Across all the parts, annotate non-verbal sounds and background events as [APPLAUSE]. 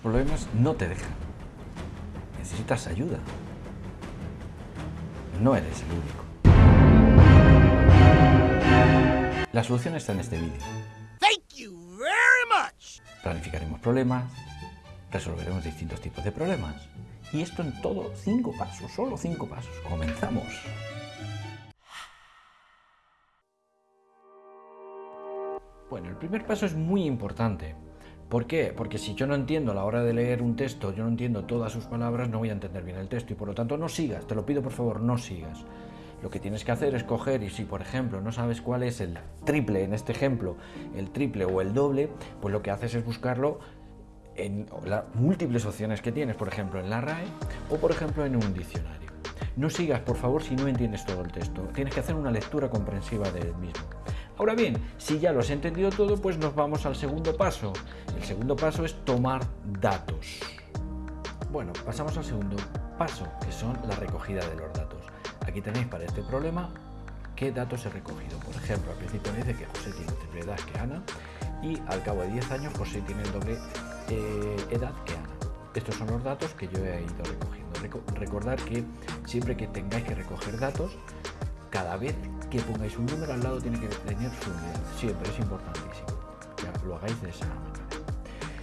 Problemas no te dejan. Necesitas ayuda. No eres el único. La solución está en este vídeo. Planificaremos problemas, resolveremos distintos tipos de problemas. Y esto en todo cinco pasos, solo cinco pasos. Comenzamos. Bueno, el primer paso es muy importante. ¿Por qué? Porque si yo no entiendo a la hora de leer un texto, yo no entiendo todas sus palabras, no voy a entender bien el texto y por lo tanto no sigas, te lo pido por favor, no sigas. Lo que tienes que hacer es coger y si por ejemplo no sabes cuál es el triple en este ejemplo, el triple o el doble, pues lo que haces es buscarlo en las múltiples opciones que tienes, por ejemplo en la RAE o por ejemplo en un diccionario. No sigas por favor si no entiendes todo el texto, tienes que hacer una lectura comprensiva del mismo. Ahora bien, si ya lo has entendido todo, pues nos vamos al segundo paso. El segundo paso es tomar datos. Bueno, pasamos al segundo paso, que son la recogida de los datos. Aquí tenéis para este problema qué datos he recogido. Por ejemplo, al principio dice que José tiene triple edad que Ana y al cabo de 10 años José tiene el doble eh, edad que Ana. Estos son los datos que yo he ido recogiendo. recordar que siempre que tengáis que recoger datos, cada vez que pongáis un número al lado tiene que tener su unidad. Siempre es importantísimo. Lo hagáis de esa manera.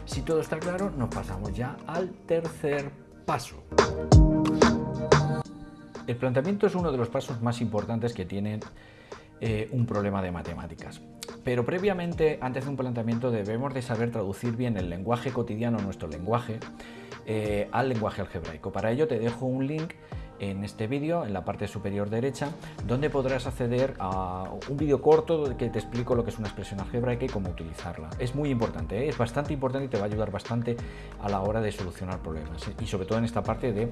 Si todo está claro, nos pasamos ya al tercer paso. El planteamiento es uno de los pasos más importantes que tiene eh, un problema de matemáticas. Pero previamente, antes de un planteamiento, debemos de saber traducir bien el lenguaje cotidiano, nuestro lenguaje, eh, al lenguaje algebraico. Para ello te dejo un link en este vídeo, en la parte superior derecha, donde podrás acceder a un vídeo corto que te explico lo que es una expresión algebraica y cómo utilizarla. Es muy importante, ¿eh? es bastante importante y te va a ayudar bastante a la hora de solucionar problemas ¿eh? y sobre todo en esta parte de,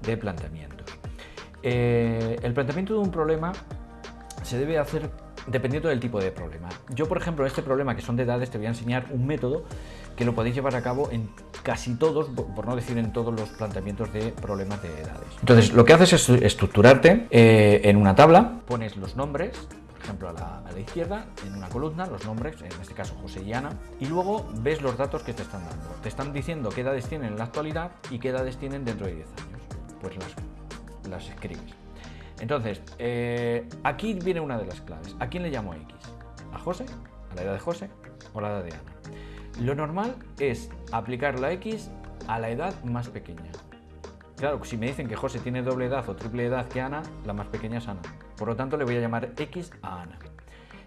de planteamientos. Eh, el planteamiento de un problema se debe hacer dependiendo del tipo de problema. Yo, por ejemplo, en este problema que son de edades, te voy a enseñar un método que lo podéis llevar a cabo en casi todos, por no decir en todos los planteamientos de problemas de edades. Entonces, lo que haces es estructurarte eh, en una tabla, pones los nombres, por ejemplo a la, a izquierda, en una columna, los nombres, en este caso José y Ana, y luego ves los datos que te están dando. Te están diciendo qué edades tienen en la actualidad y qué edades tienen dentro de 10 años. Pues las, las escribes. Entonces, eh, aquí viene una de las claves. ¿A quién le llamo X? ¿A José? ¿A la edad de José? ¿O la edad de Ana? Lo normal es aplicar la X a la edad más pequeña. Claro, si me dicen que José tiene doble edad o triple edad que Ana, la más pequeña es Ana. Por lo tanto, le voy a llamar X a Ana.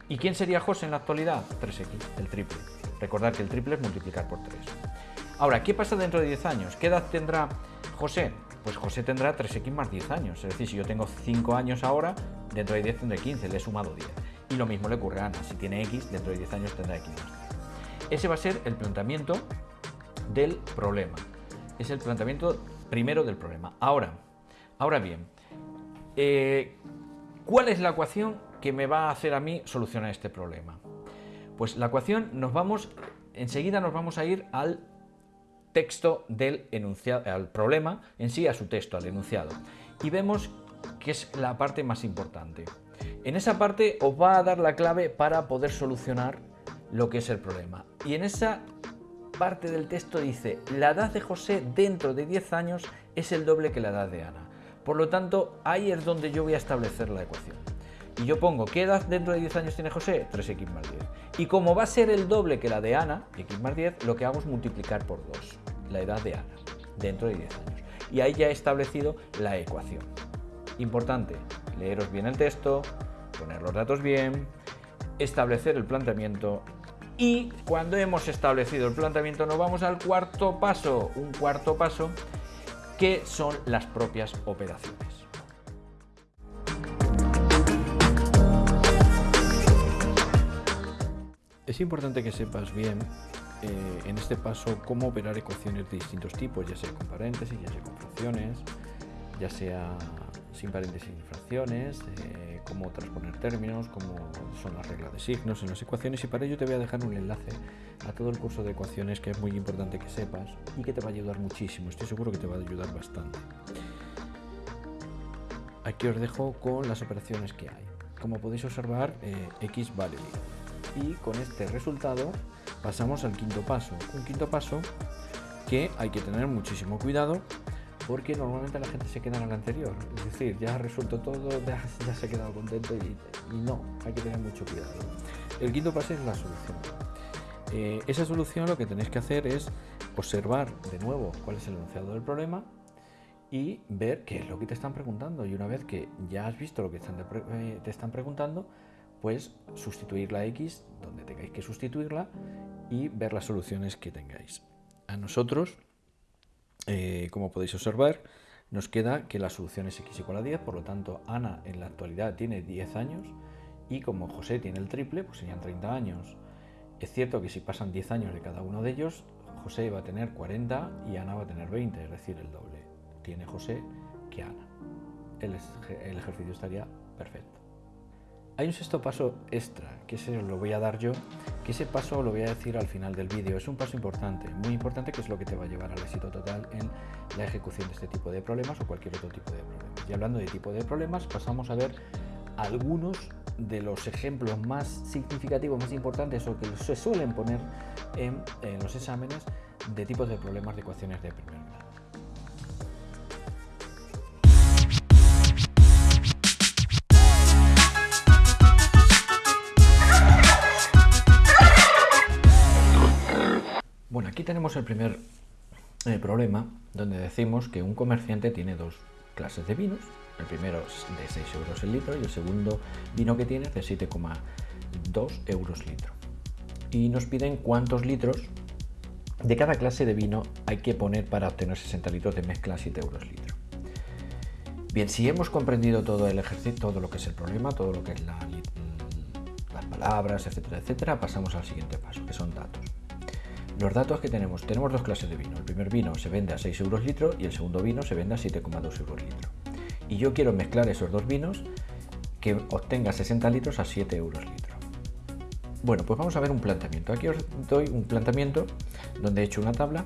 ¿Y quién sería José en la actualidad? 3X, el triple. Recordad que el triple es multiplicar por 3. Ahora, ¿qué pasa dentro de 10 años? ¿Qué edad tendrá José? Pues José tendrá 3X más 10 años. Es decir, si yo tengo 5 años ahora, dentro de 10 tendré 15, le he sumado 10. Y lo mismo le ocurre a Ana. Si tiene X, dentro de 10 años tendrá X más 10. Ese va a ser el planteamiento del problema. Es el planteamiento primero del problema. Ahora, ahora bien, eh, ¿cuál es la ecuación que me va a hacer a mí solucionar este problema? Pues la ecuación nos vamos, enseguida nos vamos a ir al texto del enunciado, al problema en sí, a su texto, al enunciado. Y vemos que es la parte más importante. En esa parte os va a dar la clave para poder solucionar lo que es el problema. Y en esa parte del texto dice, la edad de José dentro de 10 años es el doble que la edad de Ana. Por lo tanto, ahí es donde yo voy a establecer la ecuación. Y yo pongo, ¿qué edad dentro de 10 años tiene José? 3x más 10. Y como va a ser el doble que la de Ana, x más 10, lo que hago es multiplicar por 2 la edad de Ana dentro de 10 años. Y ahí ya he establecido la ecuación. Importante, leeros bien el texto, poner los datos bien, establecer el planteamiento y cuando hemos establecido el planteamiento nos vamos al cuarto paso, un cuarto paso que son las propias operaciones. Es importante que sepas bien eh, en este paso cómo operar ecuaciones de distintos tipos, ya sea con paréntesis, ya sea con fracciones, ya sea sin paréntesis fracciones, eh, cómo transponer términos, cómo son las reglas de signos en las ecuaciones y para ello te voy a dejar un enlace a todo el curso de ecuaciones que es muy importante que sepas y que te va a ayudar muchísimo, estoy seguro que te va a ayudar bastante. Aquí os dejo con las operaciones que hay. Como podéis observar, eh, x vale 10. Y con este resultado pasamos al quinto paso. Un quinto paso que hay que tener muchísimo cuidado porque normalmente la gente se queda en el anterior. Es decir, ya resuelto todo, [LAUGHS] ya, se ha quedado contento y, no, hay que tener mucho cuidado. El quinto paso es la solución. Eh, esa solución lo que tenéis que hacer es observar de nuevo cuál es el enunciado del problema y ver qué es lo que te están preguntando. Y una vez que ya has visto lo que eh, te están preguntando, pues sustituir la X donde tengáis que sustituirla y ver las soluciones que tengáis. A nosotros eh, como podéis observar, nos queda que la solución es x igual a 10, por lo tanto Ana en la actualidad tiene 10 años y como José tiene el triple, pues serían 30 años. Es cierto que si pasan 10 años de cada uno de ellos, José va a tener 40 y Ana va a tener 20, es decir, el doble. Tiene José que Ana. El, el ejercicio estaría perfecto. Hay un sexto paso extra, que ese lo voy a dar yo, que ese paso lo voy a decir al final del vídeo. Es un paso importante, muy importante, que es lo que te va a llevar al éxito total en la ejecución de este tipo de problemas o cualquier otro tipo de problemas. Y hablando de tipo de problemas, pasamos a ver algunos de los ejemplos más significativos, más importantes o que se suelen poner en, en los exámenes de tipos de problemas de ecuaciones de primer tenemos el primer eh, problema donde decimos que un comerciante tiene dos clases de vinos. El primero es de 6 euros el litro y el segundo vino que tiene es de 7,2 euros litro. Y nos piden cuántos litros de cada clase de vino hay que poner para obtener 60 litros de mezcla a 7 euros litro. Bien, si hemos comprendido todo el ejercicio, todo lo que es el problema, todo lo que es las palabras, etcétera, etcétera, pasamos al siguiente paso, que son datos. Los datos que tenemos, tenemos dos clases de vino. El primer vino se vende a 6 euros litro y el segundo vino se vende a 7,2 euros litro. Y yo quiero mezclar esos dos vinos que obtenga 60 litros a 7 euros litro. Bueno, pues vamos a ver un planteamiento. Aquí os doy un planteamiento donde he hecho una tabla.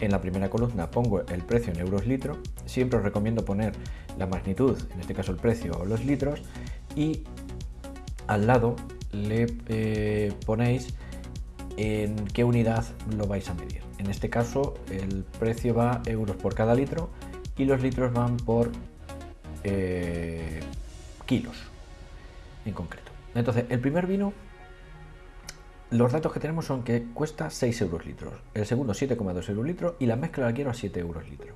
En la primera columna pongo el precio en euros litro. Siempre os recomiendo poner la magnitud, en este caso el precio o los litros. Y al lado le eh, ponéis en qué unidad lo vais a medir. En este caso el precio va euros por cada litro y los litros van por eh, kilos en concreto. Entonces el primer vino, los datos que tenemos son que cuesta 6 euros litros, el segundo 7,2 euros litro y la mezcla la quiero a 7 euros litro.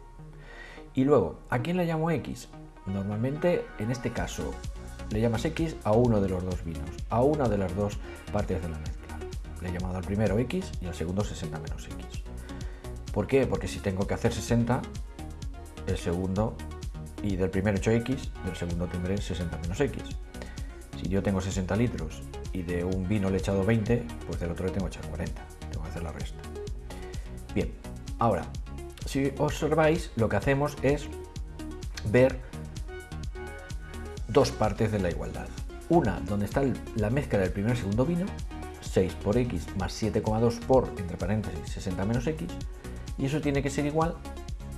Y luego, ¿a quién le llamo X? Normalmente en este caso le llamas X a uno de los dos vinos, a una de las dos partes de la mezcla le he llamado al primero X y al segundo 60 menos X. ¿Por qué? Porque si tengo que hacer 60, el segundo, y del primero he hecho X, del segundo tendré 60 menos X. Si yo tengo 60 litros y de un vino le he echado 20, pues del otro le tengo que echar 40. Tengo que hacer la resta. Bien, ahora, si observáis, lo que hacemos es ver dos partes de la igualdad. Una donde está la mezcla del primer y segundo vino 6 por x más 7,2 por, entre paréntesis, 60 menos x, y eso tiene que ser igual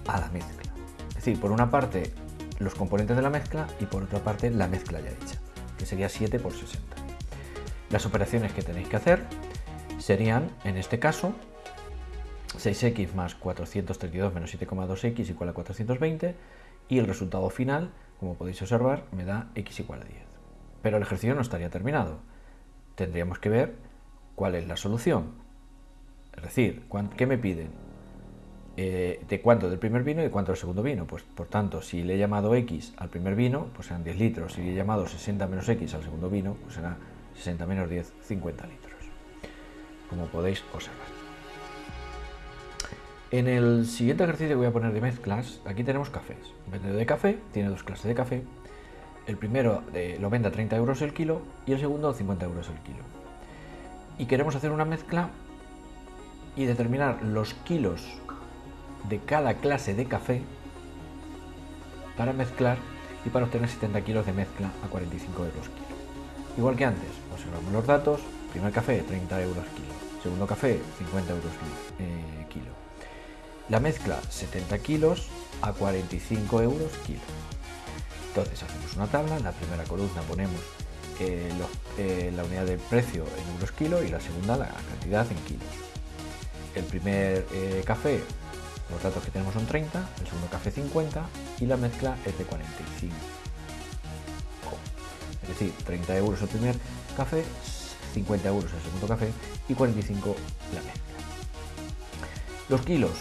a la mezcla. Es decir, por una parte los componentes de la mezcla y por otra parte la mezcla ya hecha, que sería 7 por 60. Las operaciones que tenéis que hacer serían, en este caso, 6x más 432 menos 7,2x igual a 420 y el resultado final, como podéis observar, me da x igual a 10. Pero el ejercicio no estaría terminado. Tendríamos que ver ¿Cuál es la solución? Es decir, ¿qué me piden? Eh, ¿De cuánto del primer vino y de cuánto del segundo vino? Pues por tanto, si le he llamado X al primer vino, pues serán 10 litros. Si le he llamado 60 menos X al segundo vino, pues será 60 menos 10, 50 litros. Como podéis observar. En el siguiente ejercicio voy a poner de mezclas, aquí tenemos cafés. Un vendedor de café tiene dos clases de café. El primero eh, lo vende a 30 euros el kilo y el segundo a 50 euros el kilo y queremos hacer una mezcla y determinar los kilos de cada clase de café para mezclar y para obtener 70 kilos de mezcla a 45 euros kilo. Igual que antes, observamos los datos, primer café 30 euros kilo, segundo café 50 euros eh, kilo. La mezcla 70 kilos a 45 euros kilo. Entonces hacemos una tabla, en la primera columna ponemos eh, eh, la unidad de precio en euros kilo y la segunda la cantidad en kilos. El primer eh, café Los datos que tenemos son 30, el segundo café 50 y la mezcla es de 45. Es decir, 30 euros el primer café, 50 euros el segundo café y 45 la mezcla. Los kilos,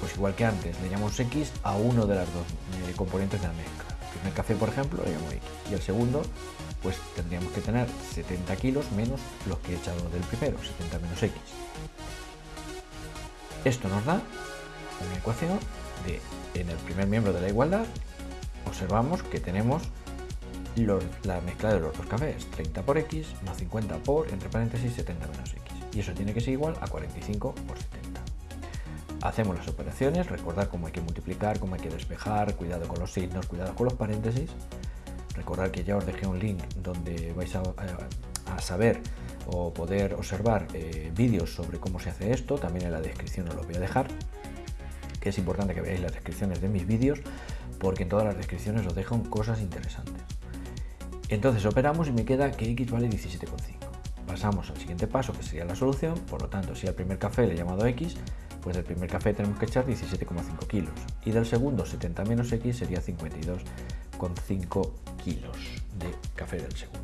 pues igual que antes, le llamamos X a uno de las dos componentes de la mezcla. El primer café, por ejemplo, le llamo X y el segundo, pues tendríamos que tener 70 kilos menos los que he echado del primero, 70 menos X. Esto nos da una ecuación de, en el primer miembro de la igualdad, observamos que tenemos la mezcla de los dos cafés, 30 por X más 50 por, entre paréntesis, 70 menos X. Y eso tiene que ser igual a 45 por 70. Hacemos las operaciones, recordar cómo hay que multiplicar, cómo hay que despejar, cuidado con los signos, cuidado con los paréntesis. Recordar que ya os dejé un link donde vais a, saber o poder observar eh, vídeos sobre cómo se hace esto, también en la descripción os lo voy a dejar, que es importante que veáis las descripciones de mis vídeos, porque en todas las descripciones os dejo cosas interesantes. Entonces operamos y me queda que x vale 17,5. Pasamos al siguiente paso, que sería la solución, por lo tanto, si al primer café le he llamado x, pues del primer café tenemos que echar 17,5 kilos. Y del segundo, 70 menos x, sería 52,5 kilos de café del segundo.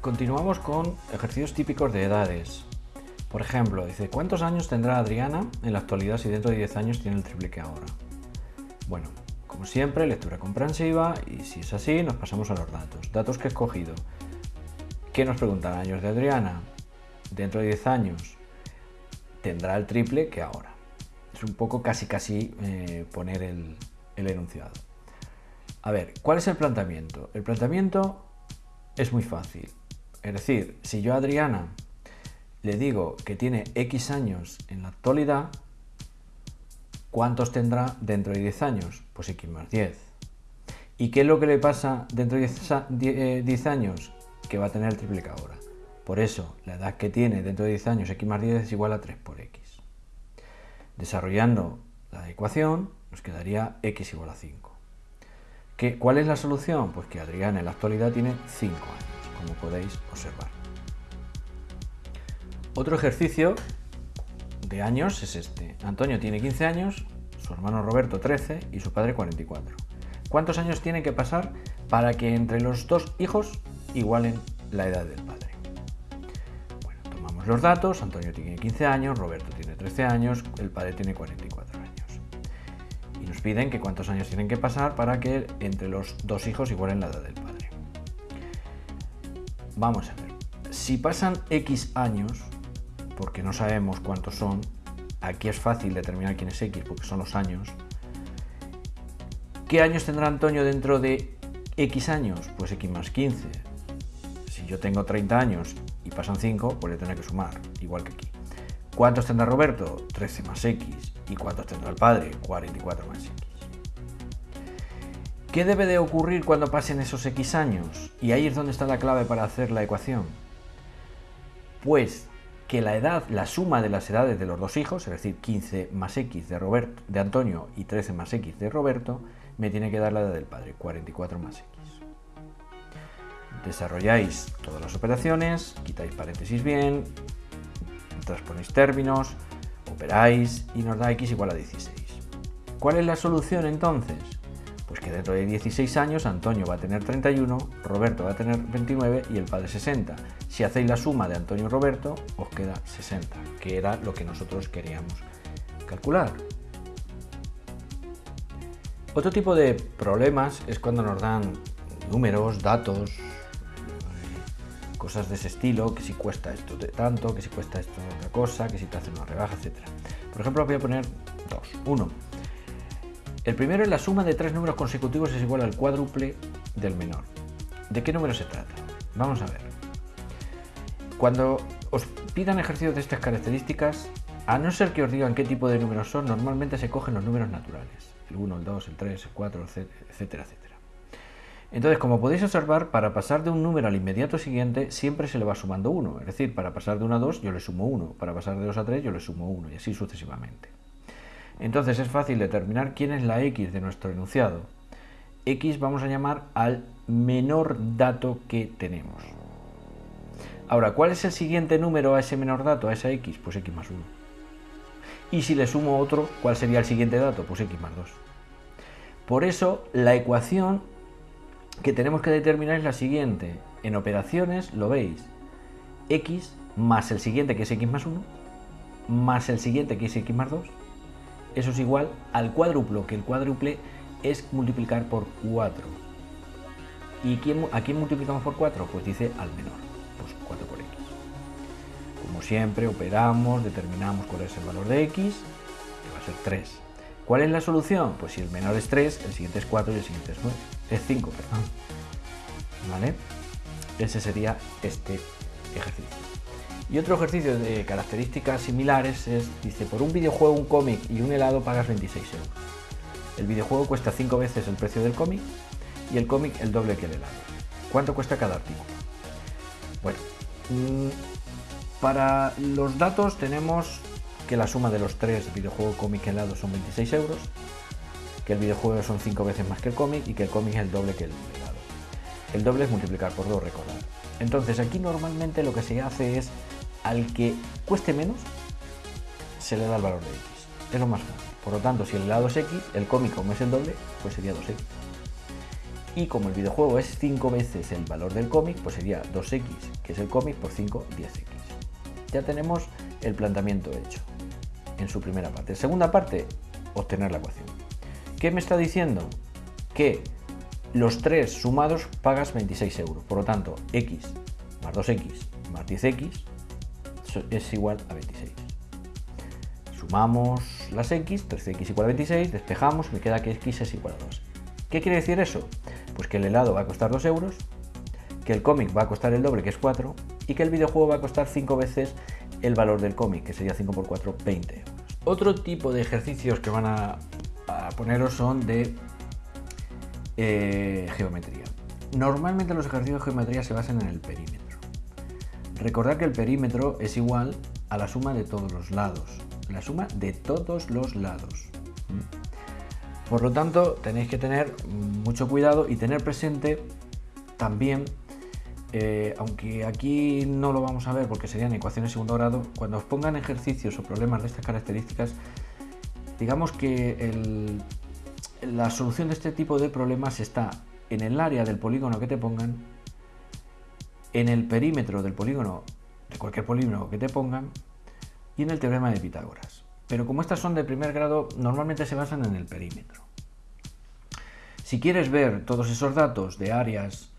Continuamos con ejercicios típicos de edades. Por ejemplo, dice, ¿cuántos años tendrá Adriana en la actualidad si dentro de 10 años tiene el triple que ahora? Bueno, como siempre, lectura comprensiva y si es así, nos pasamos a los datos. Datos que he escogido. ¿Qué nos preguntan? Años de Adriana. Dentro de 10 años tendrá el triple que ahora. Es un poco casi casi eh, poner el, el enunciado. A ver, ¿cuál es el planteamiento? El planteamiento es muy fácil. Es decir, si yo a Adriana le digo que tiene X años en la actualidad, ¿cuántos tendrá dentro de 10 años? Pues X más 10. ¿Y qué es lo que le pasa dentro de 10 eh, años? Que va a tener el triple que ahora. Por eso, la edad que tiene dentro de 10 años, X más 10 es igual a 3 por X. Desarrollando la ecuación, nos quedaría X igual a 5. ¿Qué, ¿Cuál es la solución? Pues que Adriana en la actualidad tiene 5 años, como podéis observar. Otro ejercicio de años es este. Antonio tiene 15 años, su hermano Roberto 13 y su padre 44. ¿Cuántos años tiene que pasar para que entre los dos hijos igualen la edad del padre? Los datos, Antonio tiene 15 años, Roberto tiene 13 años, el padre tiene 44 años. Y nos piden que cuántos años tienen que pasar para que entre los dos hijos igualen la edad del padre. Vamos a ver. Si pasan X años, porque no sabemos cuántos son. Aquí es fácil determinar quién es X porque son los años. ¿Qué años tendrá Antonio dentro de X años? Pues X más 15. Si yo tengo 30 años y pasan 5, pues le tendré que sumar, igual que aquí. ¿Cuántos tendrá Roberto? 13 más X. ¿Y cuántos tendrá el padre? 44 más X. ¿Qué debe de ocurrir cuando pasen esos X años? Y ahí es donde está la clave para hacer la ecuación. Pues que la edad, la suma de las edades de los dos hijos, es decir, 15 más X de, Roberto, de Antonio y 13 más X de Roberto, me tiene que dar la edad del padre, 44 más X. Desarrolláis todas las operaciones, quitáis paréntesis bien, transponéis términos, operáis y nos da X igual a 16. ¿Cuál es la solución entonces? Pues que dentro de 16 años Antonio va a tener 31, Roberto va a tener 29 y el padre 60. Si hacéis la suma de Antonio y Roberto, os queda 60, que era lo que nosotros queríamos calcular. Otro tipo de problemas es cuando nos dan números, datos, cosas de ese estilo, que si cuesta esto de tanto, que si cuesta esto de otra cosa, que si te hace una rebaja, etc. Por ejemplo, voy a poner dos. Uno, el primero es la suma de tres números consecutivos es igual al cuádruple del menor. ¿De qué número se trata? Vamos a ver. Cuando os pidan ejercicios de estas características, a no ser que os digan qué tipo de números son, normalmente se cogen los números naturales. El 1, el 2, el 3, el 4, etcétera, etcétera. Entonces, como podéis observar, para pasar de un número al inmediato siguiente, siempre se le va sumando 1. Es decir, para pasar de 1 a 2 yo le sumo 1, para pasar de 2 a 3 yo le sumo 1 y así sucesivamente. Entonces es fácil determinar quién es la x de nuestro enunciado. x vamos a llamar al menor dato que tenemos. Ahora, ¿cuál es el siguiente número a ese menor dato, a esa x? Pues x más 1. Y si le sumo otro, ¿cuál sería el siguiente dato? Pues x más 2. Por eso, la ecuación que tenemos que determinar es la siguiente. En operaciones, lo veis, x más el siguiente que es x más 1, más el siguiente que es x más 2, eso es igual al cuádruplo, que el cuádruple es multiplicar por 4. ¿Y quién, a quién multiplicamos por 4? Pues dice al menor, pues 4 por x. Como siempre, operamos, determinamos cuál es el valor de x, que va a ser 3. ¿Cuál es la solución? Pues si el menor es 3, el siguiente es 4 y el siguiente es 9. Es 5, perdón. ¿Vale? Ese sería este ejercicio. Y otro ejercicio de características similares es, dice, por un videojuego, un cómic y un helado pagas 26 euros. El videojuego cuesta 5 veces el precio del cómic y el cómic el doble que el helado. ¿Cuánto cuesta cada artículo? Bueno, mm, para los datos tenemos que la suma de los tres, videojuego, cómic y helado, son 26 euros, que el videojuego son 5 veces más que el cómic y que el cómic es el doble que el helado. El doble es multiplicar por 2, recordar. Entonces aquí normalmente lo que se hace es al que cueste menos se le da el valor de x. Es lo más fácil. Por lo tanto, si el helado es x, el cómic como es el doble, pues sería 2x. Y como el videojuego es 5 veces el valor del cómic, pues sería 2x, que es el cómic, por 5, 10x. Ya tenemos el planteamiento hecho en su primera parte. Segunda parte, obtener la ecuación. ¿Qué me está diciendo? Que los tres sumados pagas 26 euros. Por lo tanto, x más 2x más 10x es igual a 26. Sumamos las x, 13x igual a 26, despejamos, me queda que x es igual a 2. ¿Qué quiere decir eso? Pues que el helado va a costar 2 euros, que el cómic va a costar el doble, que es 4, y que el videojuego va a costar 5 veces el valor del cómic, que sería 5 por 4, 20 euros. Otro tipo de ejercicios que van a, poneros son de eh, geometría. Normalmente los ejercicios de geometría se basan en el perímetro. Recordad que el perímetro es igual a la suma de todos los lados. La suma de todos los lados. Por lo tanto, tenéis que tener mucho cuidado y tener presente también, eh, aunque aquí no lo vamos a ver porque serían ecuaciones de segundo grado, cuando os pongan ejercicios o problemas de estas características, digamos que la solución de este tipo de problemas está en el área del polígono que te pongan en el perímetro del polígono, de cualquier polígono que te pongan, y en el teorema de Pitágoras. Pero como estas son de primer grado, normalmente se basan en el perímetro. Si quieres ver todos esos datos de áreas,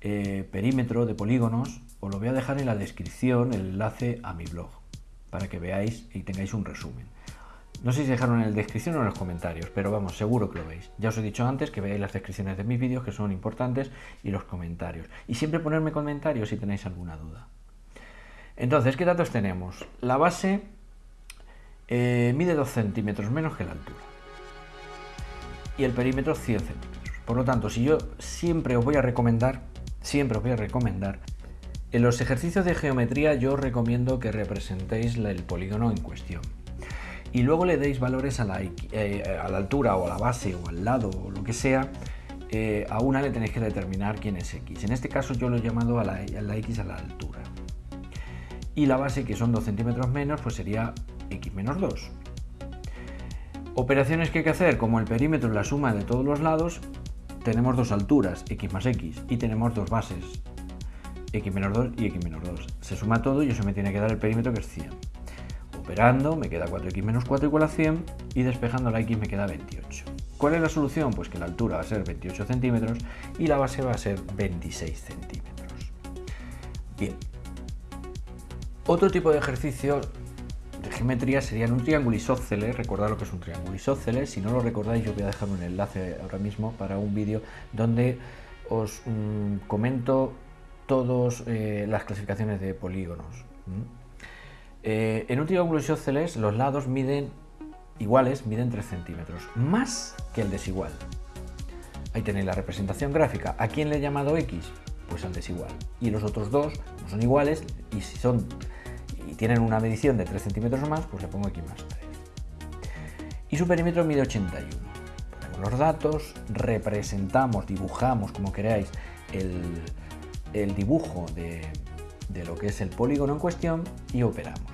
eh, perímetro, de polígonos, os lo voy a dejar en la descripción el enlace a mi blog, para que veáis y tengáis un resumen. No sé si dejaron en la descripción o en los comentarios, pero vamos, seguro que lo veis. Ya os he dicho antes que veáis las descripciones de mis vídeos que son importantes y los comentarios. Y siempre ponerme comentarios si tenéis alguna duda. Entonces, ¿qué datos tenemos? La base eh, mide 2 centímetros menos que la altura. Y el perímetro 100 centímetros. Por lo tanto, si yo siempre os voy a recomendar, siempre os voy a recomendar, en los ejercicios de geometría yo os recomiendo que representéis el polígono en cuestión y luego le deis valores a la, eh, a la altura o a la base o al lado o lo que sea, eh, a una le tenéis que determinar quién es x. En este caso yo lo he llamado a la, x a la altura. Y la base, que son 2 centímetros menos, pues sería x menos 2. Operaciones que hay que hacer, como el perímetro es la suma de todos los lados, tenemos dos alturas, x más x, y tenemos dos bases, x menos 2 y x menos 2. Se suma todo y eso me tiene que dar el perímetro que es 100. Me queda 4x menos 4 igual a 100 y despejando la x me queda 28. ¿Cuál es la solución? Pues que la altura va a ser 28 centímetros y la base va a ser 26 centímetros. Bien. Otro tipo de ejercicio de geometría serían un triángulo isósceles. Recordad lo que es un triángulo isósceles. Si no lo recordáis, yo voy a dejar un enlace ahora mismo para un vídeo donde os mm, comento todas eh, las clasificaciones de polígonos. Eh, en un triángulo isósceles los lados miden iguales, miden 3 centímetros, más que el desigual. Ahí tenéis la representación gráfica. ¿A quién le he llamado X? Pues al desigual. Y los otros dos no son iguales y si son y tienen una medición de 3 centímetros más, pues le pongo X más 3. Y su perímetro mide 81. Ponemos los datos, representamos, dibujamos, como queráis, el dibujo de, de lo que es el polígono en cuestión y operamos.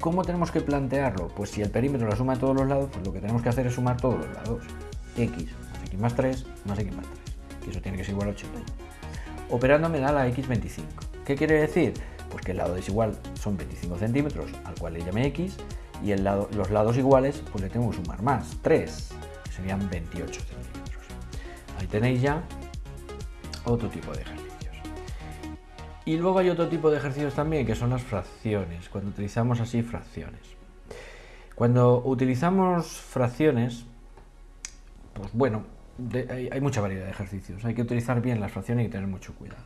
¿Cómo tenemos que plantearlo? Pues si el perímetro la suma de todos los lados, pues lo que tenemos que hacer es sumar todos los lados. x más x más 3 más x más 3. Y eso tiene que ser igual a 81. Operando me da la x25. ¿Qué quiere decir? Pues que el lado desigual son 25 centímetros, al cual le llame x, y el lado, los lados iguales, pues le tengo que sumar más, 3, que serían 28 centímetros. Ahí tenéis ya otro tipo de ejercicios. Y luego hay otro tipo de ejercicios también, que son las fracciones, cuando utilizamos así fracciones. Cuando utilizamos fracciones, pues bueno, hay, mucha variedad de ejercicios. Hay que utilizar bien las fracciones y tener mucho cuidado.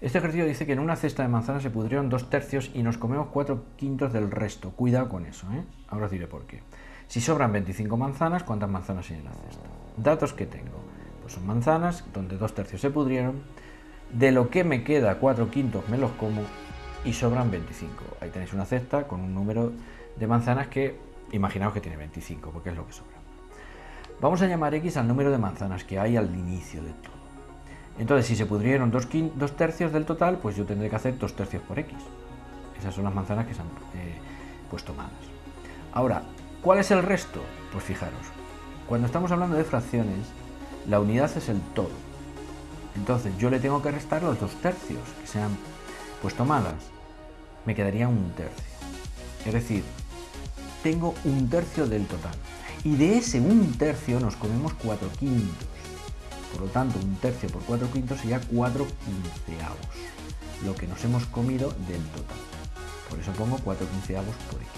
Este ejercicio dice que en una cesta de manzanas se pudrieron dos tercios y nos comemos cuatro quintos del resto. Cuidado con eso, ¿eh? Ahora os diré por qué. Si sobran 25 manzanas, ¿cuántas manzanas hay en la cesta? Datos que tengo. Pues son manzanas, donde dos tercios se pudrieron, de lo que me queda, 4 quintos me los como y sobran 25. Ahí tenéis una cesta con un número de manzanas que imaginaos que tiene 25, porque es lo que sobra. Vamos a llamar x al número de manzanas que hay al inicio de todo. Entonces, si se pudrieron 2 dos, tercios del total, pues yo tendré que hacer 2 tercios por x. Esas son las manzanas que se han eh, puesto malas. Ahora, ¿cuál es el resto? Pues fijaros, cuando estamos hablando de fracciones, la unidad es el todo. Entonces yo le tengo que restar los dos tercios que se han puesto malas. Me quedaría un tercio. Es decir, tengo un tercio del total. Y de ese un tercio nos comemos cuatro quintos. Por lo tanto, un tercio por cuatro quintos sería cuatro quinceavos. Lo que nos hemos comido del total. Por eso pongo cuatro quinceavos por x.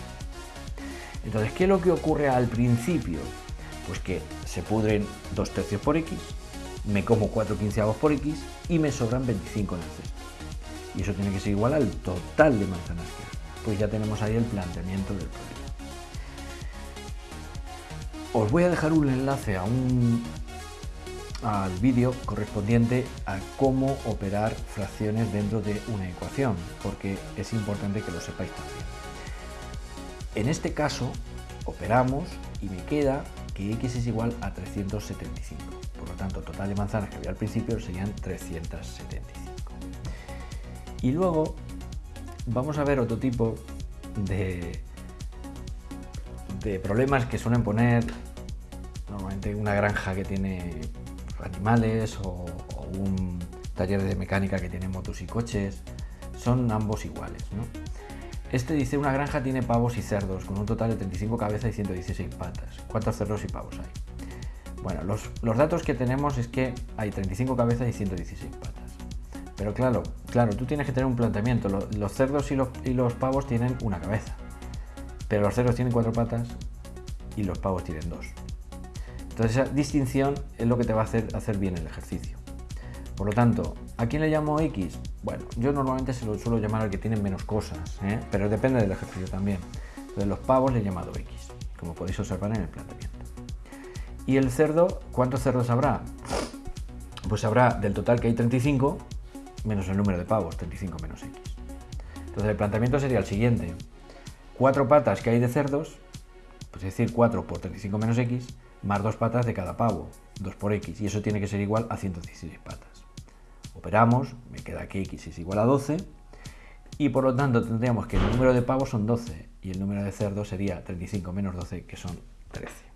Entonces, ¿qué es lo que ocurre al principio? Pues que se pudren dos tercios por x, me como 4 quinceavos por x y me sobran 25 en. Y eso tiene que ser igual al total de manzanas que hay. Pues ya tenemos ahí el planteamiento del problema. Os voy a dejar un enlace a un, al vídeo correspondiente a cómo operar fracciones dentro de una ecuación, porque es importante que lo sepáis también. En este caso, operamos y me queda que x es igual a 375. Por lo tanto, total de manzanas que había al principio serían 375. Y luego vamos a ver otro tipo de, de problemas que suelen poner normalmente una granja que tiene animales o, o un taller de mecánica que tiene motos y coches. Son ambos iguales. ¿no? Este dice una granja tiene pavos y cerdos con un total de 35 cabezas y 116 patas. ¿Cuántos cerdos y pavos hay? Bueno, los, datos que tenemos es que hay 35 cabezas y 116 patas. Pero claro, claro, tú tienes que tener un planteamiento. Los, cerdos y los, pavos tienen una cabeza. Pero los cerdos tienen cuatro patas y los pavos tienen dos. Entonces esa distinción es lo que te va a hacer hacer bien el ejercicio. Por lo tanto, ¿a quién le llamo X? Bueno, yo normalmente se lo suelo llamar al que tiene menos cosas, ¿eh? pero depende del ejercicio también. Entonces los pavos le he llamado X, como podéis observar en el planteamiento. ¿Y el cerdo? ¿Cuántos cerdos habrá? Pues habrá del total que hay 35, menos el número de pavos, 35 menos X. Entonces el planteamiento sería el siguiente. Cuatro patas que hay de cerdos, pues es decir, 4 por 35 menos X, más dos patas de cada pavo, 2 por X, y eso tiene que ser igual a 116 patas. Operamos, me queda que x es igual a 12 y por lo tanto tendríamos que el número de pavos son 12 y el número de cerdos sería 35 menos 12 que son 13.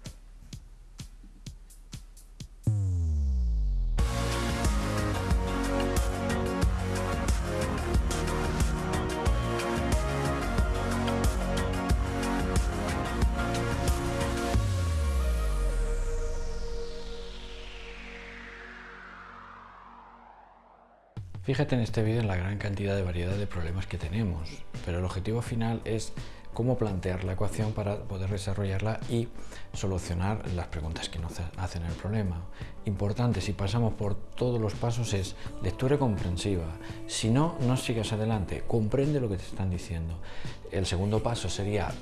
Fíjate en este vídeo en la gran cantidad de variedad de problemas que tenemos, pero el objetivo final es cómo plantear la ecuación para poder desarrollarla y solucionar las preguntas que nos hacen el problema. Importante, si pasamos por todos los pasos, es lectura comprensiva. Si no, no sigas adelante, comprende lo que te están diciendo. El segundo paso sería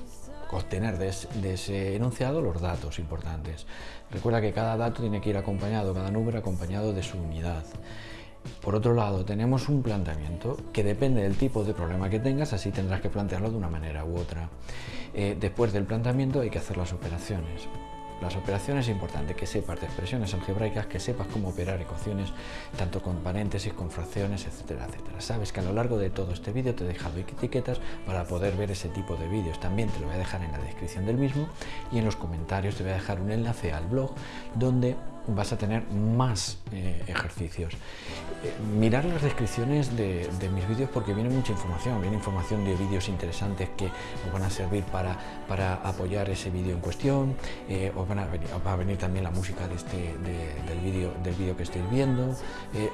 obtener de ese, enunciado los datos importantes. Recuerda que cada dato tiene que ir acompañado, cada número acompañado de su unidad. Por otro lado, tenemos un planteamiento que depende del tipo de problema que tengas, así tendrás que plantearlo de una manera u otra. Eh, después del planteamiento hay que hacer las operaciones. las operaciones es importante que sepas de expresiones algebraicas, que sepas cómo operar ecuaciones, tanto con paréntesis, con fracciones, etcétera, etcétera. Sabes que a lo largo de todo este vídeo te he dejado etiquetas para poder ver ese tipo de vídeos. También te lo voy a dejar en la descripción del mismo y en los comentarios te voy a dejar un enlace al blog donde vas a tener más eh, ejercicios. Eh, mirar las descripciones de, mis vídeos porque viene mucha información, viene información de vídeos interesantes que os van a servir para, para apoyar ese vídeo en cuestión, eh, os, van a venir, va a venir también la música de este, del vídeo del que estéis viendo,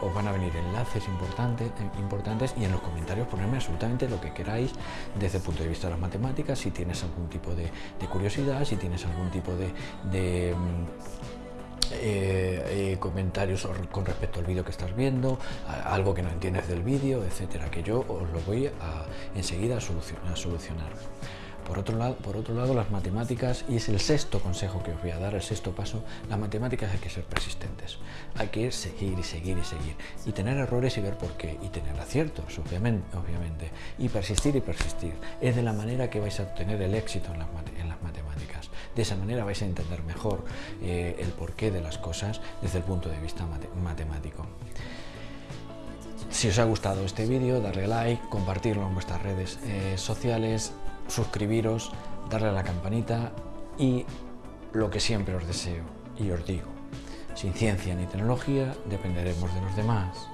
os van a venir enlaces importantes, importantes y en los comentarios ponerme absolutamente lo que queráis desde el punto de vista de las matemáticas, si tienes algún tipo de, curiosidad, si tienes algún tipo de mm, eh, eh, comentarios con respecto al vídeo que estás viendo, algo que no entiendes del vídeo, etcétera, que yo os lo voy a, enseguida a solucionar. Por otro, lado, por otro lado, las matemáticas, y es el sexto consejo que os voy a dar, el sexto paso, las matemáticas hay que ser persistentes. Hay que seguir y seguir y seguir. Y tener errores y ver por qué. Y tener aciertos, obviamente. obviamente. Y persistir y persistir. Es de la manera que vais a obtener el éxito en las, matemáticas. De esa manera vais a entender mejor eh, el porqué de las cosas desde el punto de vista matemático. Si os ha gustado este vídeo, darle like, compartirlo en vuestras redes eh, sociales, suscribiros, darle a la campanita y lo que siempre os deseo y os digo, sin ciencia ni tecnología dependeremos de los demás.